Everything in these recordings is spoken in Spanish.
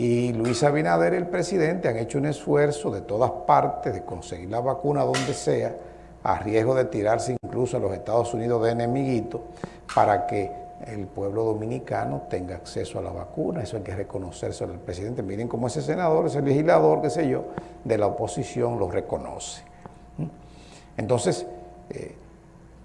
Y Luis Abinader el presidente han hecho un esfuerzo de todas partes de conseguir la vacuna donde sea, a riesgo de tirarse incluso a los Estados Unidos de enemiguito, para que el pueblo dominicano tenga acceso a la vacuna. Eso hay que reconocerse al presidente. Miren cómo ese senador, ese legislador, qué sé yo, de la oposición lo reconoce. Entonces, eh,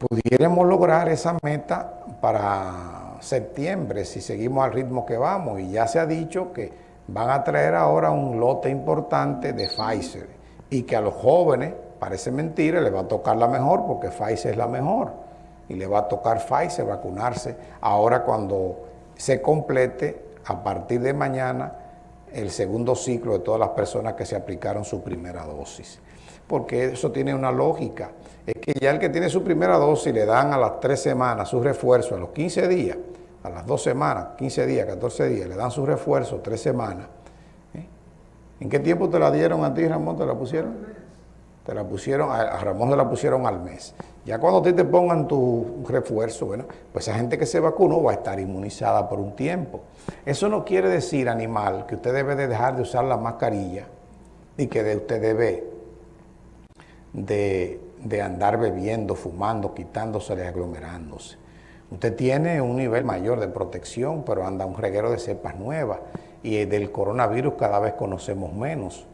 pudiéramos lograr esa meta para septiembre si seguimos al ritmo que vamos. Y ya se ha dicho que van a traer ahora un lote importante de Pfizer y que a los jóvenes, parece mentira, les va a tocar la mejor porque Pfizer es la mejor y le va a tocar Pfizer vacunarse ahora cuando se complete a partir de mañana el segundo ciclo de todas las personas que se aplicaron su primera dosis. Porque eso tiene una lógica. Es que ya el que tiene su primera dosis le dan a las tres semanas su refuerzo, a los 15 días, a las dos semanas, 15 días, 14 días, le dan su refuerzo, tres semanas. ¿eh? ¿En qué tiempo te la dieron a ti, Ramón? ¿Te la pusieron? Te la pusieron, a Ramón se la pusieron al mes. Ya cuando te, te pongan tu refuerzo, bueno, pues esa gente que se vacunó va a estar inmunizada por un tiempo. Eso no quiere decir, animal, que usted debe de dejar de usar la mascarilla y que usted debe de, de andar bebiendo, fumando, quitándose y aglomerándose. Usted tiene un nivel mayor de protección, pero anda un reguero de cepas nuevas y del coronavirus cada vez conocemos menos.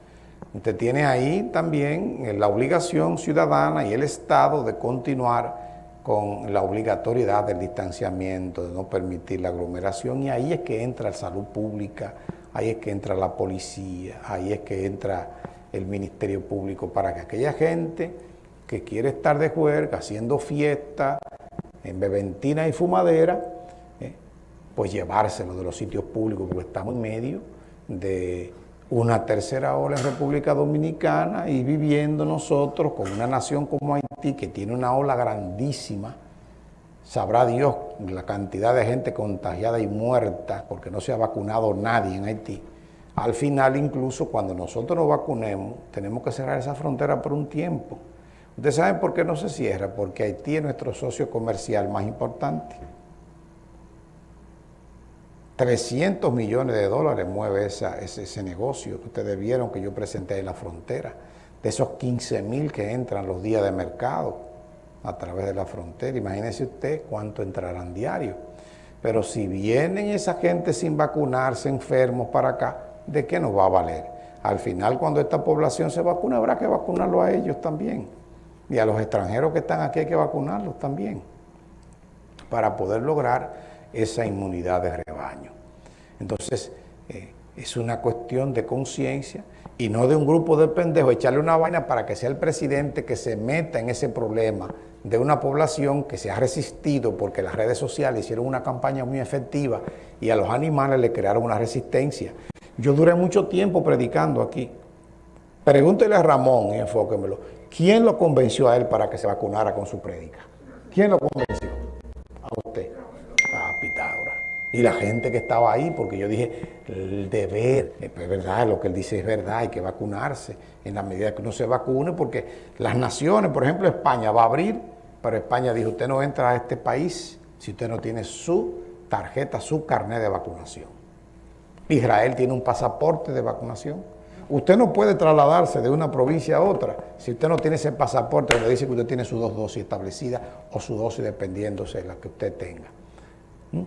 Usted tiene ahí también eh, la obligación ciudadana y el Estado de continuar con la obligatoriedad del distanciamiento, de no permitir la aglomeración, y ahí es que entra la salud pública, ahí es que entra la policía, ahí es que entra el Ministerio Público para que aquella gente que quiere estar de juerga, haciendo fiesta, en beventina y fumadera, eh, pues llevárselo de los sitios públicos, porque estamos en medio de una tercera ola en República Dominicana y viviendo nosotros con una nación como Haití que tiene una ola grandísima, sabrá Dios la cantidad de gente contagiada y muerta porque no se ha vacunado nadie en Haití. Al final incluso cuando nosotros nos vacunemos tenemos que cerrar esa frontera por un tiempo. Ustedes saben por qué no se cierra, porque Haití es nuestro socio comercial más importante. 300 millones de dólares mueve ese, negocio que ustedes vieron que yo presenté en la frontera. De esos 15 mil que entran los días de mercado a través de la frontera. Imagínese usted cuánto entrarán diario. Pero si vienen esa gente sin vacunarse, enfermos para acá, ¿de qué nos va a valer? Al final, cuando esta población se vacuna, habrá que vacunarlo a ellos también. Y a los extranjeros que están aquí hay que vacunarlos también. Para poder lograr esa inmunidad de rebaño. Entonces, eh, es una cuestión de conciencia y no de un grupo de pendejos echarle una vaina para que sea el presidente que se meta en ese problema de una población que se ha resistido porque las redes sociales hicieron una campaña muy efectiva y a los animales le crearon una resistencia. Yo duré mucho tiempo predicando aquí. Pregúntele a Ramón y enfóquemelo. ¿Quién lo convenció a él para que se vacunara con su prédica? ¿Quién lo convenció? A usted y la gente que estaba ahí, porque yo dije, el deber, es verdad, lo que él dice es verdad, hay que vacunarse en la medida que uno se vacune, porque las naciones, por ejemplo España va a abrir, pero España dijo, usted no entra a este país si usted no tiene su tarjeta, su carnet de vacunación. Israel tiene un pasaporte de vacunación. Usted no puede trasladarse de una provincia a otra si usted no tiene ese pasaporte donde dice que usted tiene sus dos dosis establecidas o su dosis dependiéndose de la que usted tenga. ¿Mm?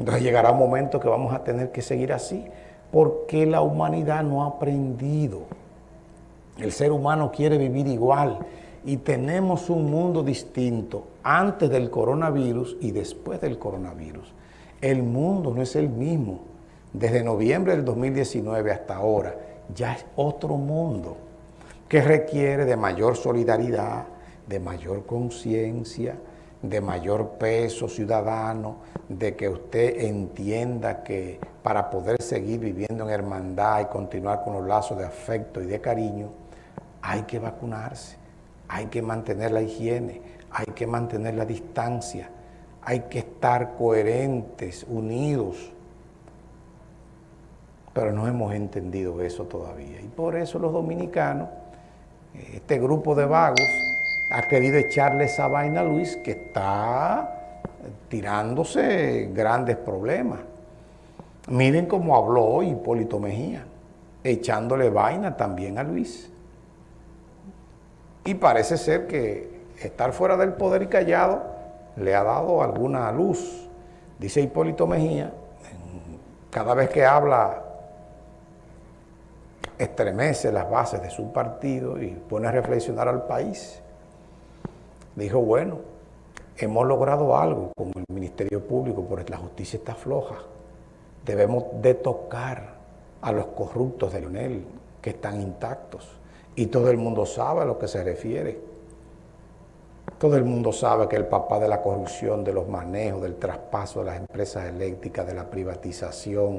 Entonces llegará un momento que vamos a tener que seguir así, porque la humanidad no ha aprendido. El ser humano quiere vivir igual y tenemos un mundo distinto antes del coronavirus y después del coronavirus. El mundo no es el mismo. Desde noviembre del 2019 hasta ahora ya es otro mundo que requiere de mayor solidaridad, de mayor conciencia, de mayor peso ciudadano, de que usted entienda que para poder seguir viviendo en hermandad y continuar con los lazos de afecto y de cariño, hay que vacunarse, hay que mantener la higiene, hay que mantener la distancia, hay que estar coherentes, unidos. Pero no hemos entendido eso todavía. Y por eso los dominicanos, este grupo de vagos, ha querido echarle esa vaina a Luis que está tirándose grandes problemas. Miren cómo habló Hipólito Mejía, echándole vaina también a Luis. Y parece ser que estar fuera del poder y callado le ha dado alguna luz. Dice Hipólito Mejía, cada vez que habla estremece las bases de su partido y pone a reflexionar al país. Dijo, bueno, hemos logrado algo con el Ministerio Público, pero la justicia está floja. Debemos de tocar a los corruptos de Leonel, que están intactos. Y todo el mundo sabe a lo que se refiere. Todo el mundo sabe que el papá de la corrupción, de los manejos, del traspaso de las empresas eléctricas, de la privatización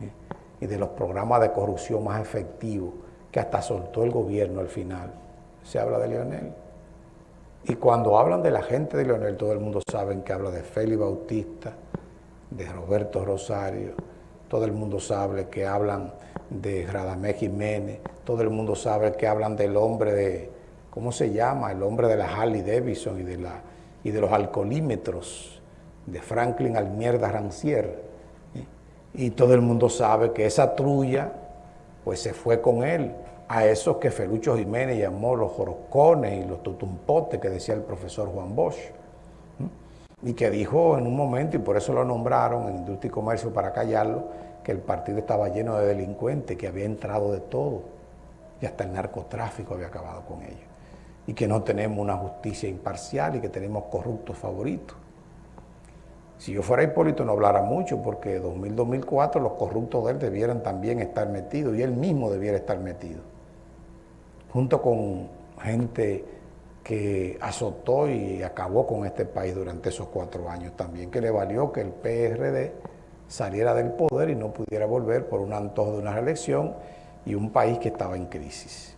¿eh? Y de los programas de corrupción más efectivos que hasta soltó el gobierno al final, se habla de Leonel. Y cuando hablan de la gente de Leonel, todo el mundo sabe que habla de Félix Bautista, de Roberto Rosario, todo el mundo sabe que hablan de Radamés Jiménez, todo el mundo sabe que hablan del hombre de, ¿cómo se llama? El hombre de la Harley Davidson y de, la, y de los alcoholímetros, de Franklin Almierda Rancier. Y todo el mundo sabe que esa trulla, pues se fue con él. A esos que Felucho Jiménez llamó los joroscones y los tutumpotes que decía el profesor Juan Bosch, y que dijo en un momento, y por eso lo nombraron en Industria y Comercio para callarlo, que el partido estaba lleno de delincuentes, que había entrado de todo, y hasta el narcotráfico había acabado con ellos, y que no tenemos una justicia imparcial y que tenemos corruptos favoritos. Si yo fuera Hipólito no hablara mucho, porque 2000-2004 los corruptos de él debieran también estar metidos, y él mismo debiera estar metido junto con gente que azotó y acabó con este país durante esos cuatro años también, que le valió que el PRD saliera del poder y no pudiera volver por un antojo de una reelección y un país que estaba en crisis.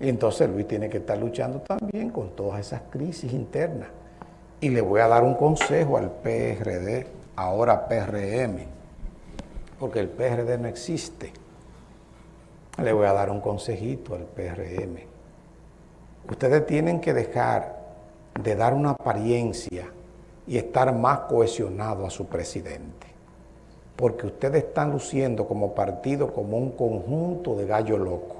Y entonces Luis tiene que estar luchando también con todas esas crisis internas. Y le voy a dar un consejo al PRD, ahora PRM, porque el PRD no existe le voy a dar un consejito al PRM. Ustedes tienen que dejar de dar una apariencia y estar más cohesionados a su presidente. Porque ustedes están luciendo como partido como un conjunto de gallo loco.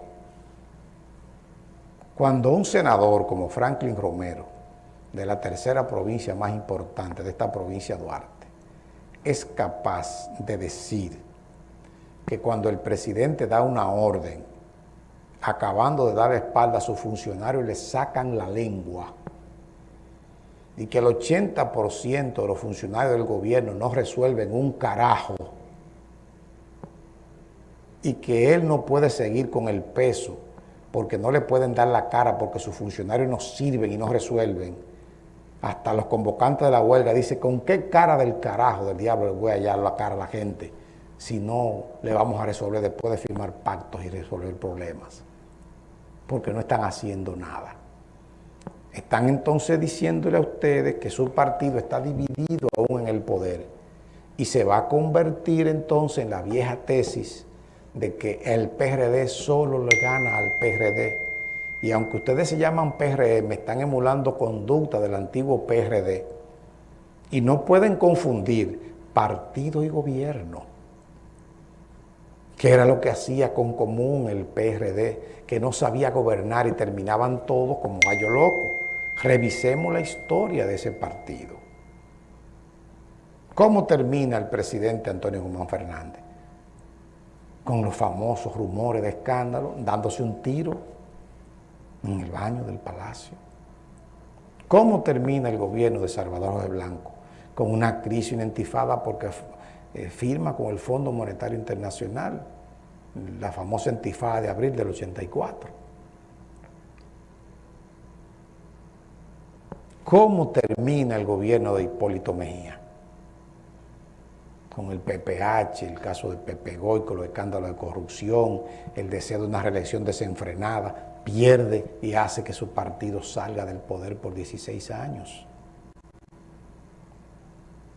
Cuando un senador como Franklin Romero, de la tercera provincia más importante de esta provincia Duarte, es capaz de decir que cuando el presidente da una orden, acabando de dar espalda a sus funcionarios, le sacan la lengua, y que el 80% de los funcionarios del gobierno no resuelven un carajo, y que él no puede seguir con el peso, porque no le pueden dar la cara, porque sus funcionarios no sirven y no resuelven, hasta los convocantes de la huelga dicen, ¿con qué cara del carajo del diablo le voy a hallar la cara a la gente? si no le vamos a resolver después de firmar pactos y resolver problemas. Porque no están haciendo nada. Están entonces diciéndole a ustedes que su partido está dividido aún en el poder y se va a convertir entonces en la vieja tesis de que el PRD solo le gana al PRD. Y aunque ustedes se llaman PRM, están emulando conducta del antiguo PRD. Y no pueden confundir partido y gobierno que era lo que hacía con común el PRD, que no sabía gobernar y terminaban todos como gallo loco. Revisemos la historia de ese partido. ¿Cómo termina el presidente Antonio Guzmán Fernández? Con los famosos rumores de escándalo, dándose un tiro en el baño del palacio. ¿Cómo termina el gobierno de Salvador José Blanco? Con una crisis identificada porque eh, firma con el Fondo Monetario Internacional, la famosa intifada de abril del 84. ¿Cómo termina el gobierno de Hipólito Mejía? Con el PPH, el caso de Pepe Goy, con los escándalos de corrupción, el deseo de una reelección desenfrenada, pierde y hace que su partido salga del poder por 16 años.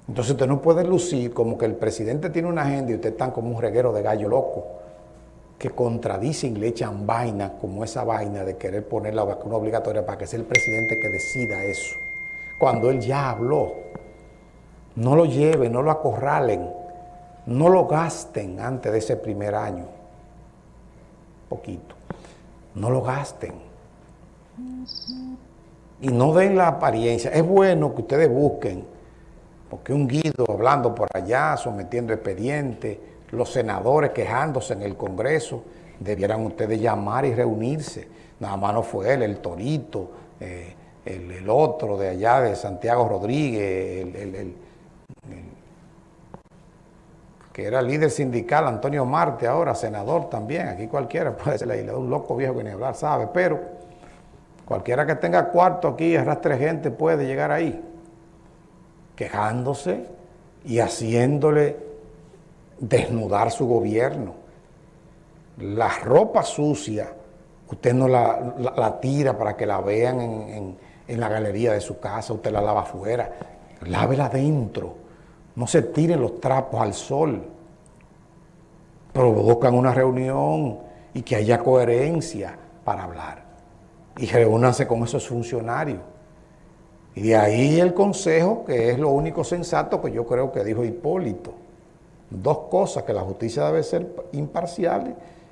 Entonces usted no puede lucir como que el presidente tiene una agenda y usted está como un reguero de gallo loco que contradicen y le echan vaina como esa vaina de querer poner la vacuna obligatoria para que sea el presidente que decida eso. Cuando él ya habló No lo lleven, no lo acorralen, no lo gasten antes de ese primer año. Poquito. No lo gasten. Y no den la apariencia. Es bueno que ustedes busquen, porque un guido hablando por allá, sometiendo expedientes, los senadores quejándose en el Congreso, debieran ustedes llamar y reunirse. Nada más no fue él, el Torito, eh, el, otro de allá de Santiago Rodríguez, el, que era líder sindical, Antonio Marte, ahora senador también, aquí cualquiera puede ser la un loco viejo que ni hablar sabe, pero cualquiera que tenga cuarto aquí, arrastre gente, puede llegar ahí, quejándose y haciéndole desnudar su gobierno. La ropa sucia, usted no la, tira para que la vean en en la galería de su casa, usted la lava afuera, lávela adentro, no se tiren los trapos al sol, provocan una reunión y que haya coherencia para hablar y reúnanse con esos funcionarios. Y de ahí el consejo, que es lo único sensato que yo creo que dijo Hipólito. Dos cosas, que la justicia debe ser imparcial